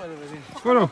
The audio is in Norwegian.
Skål, da.